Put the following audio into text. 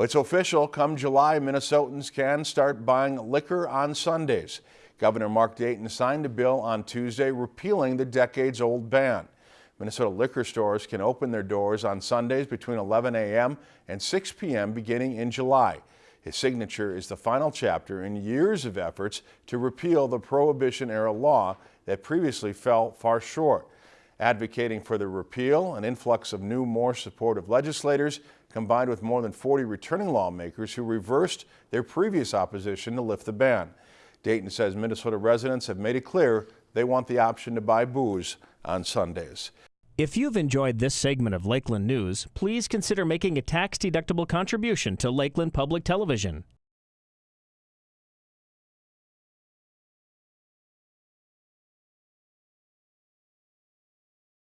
Well, it's official. Come July, Minnesotans can start buying liquor on Sundays. Governor Mark Dayton signed a bill on Tuesday repealing the decades-old ban. Minnesota liquor stores can open their doors on Sundays between 11 a.m. and 6 p.m. beginning in July. His signature is the final chapter in years of efforts to repeal the Prohibition-era law that previously fell far short. Advocating for the repeal, an influx of new, more supportive legislators, combined with more than 40 returning lawmakers who reversed their previous opposition to lift the ban. Dayton says Minnesota residents have made it clear they want the option to buy booze on Sundays. If you've enjoyed this segment of Lakeland News, please consider making a tax-deductible contribution to Lakeland Public Television.